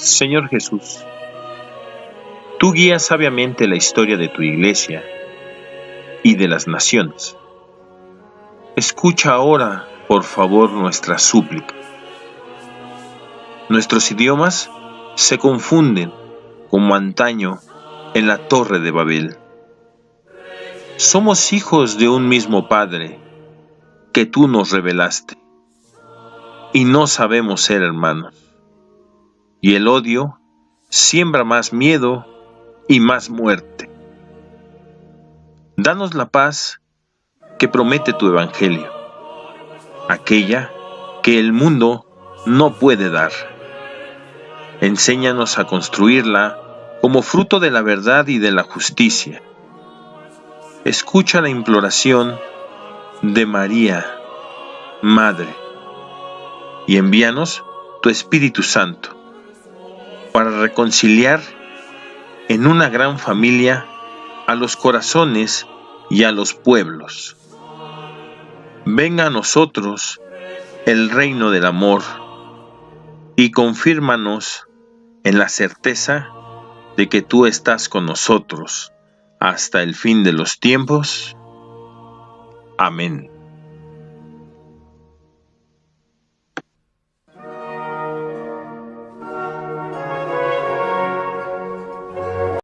Señor Jesús, tú guías sabiamente la historia de tu iglesia y de las naciones. Escucha ahora, por favor, nuestra súplica. Nuestros idiomas se confunden como antaño en la torre de Babel. Somos hijos de un mismo Padre que tú nos revelaste y no sabemos ser hermanos. Y el odio siembra más miedo y más muerte. Danos la paz que promete tu Evangelio, aquella que el mundo no puede dar. Enséñanos a construirla como fruto de la verdad y de la justicia. Escucha la imploración de María, Madre, y envíanos tu Espíritu Santo para reconciliar en una gran familia a los corazones y a los pueblos. Venga a nosotros el reino del amor y confírmanos en la certeza de que tú estás con nosotros hasta el fin de los tiempos. Amén.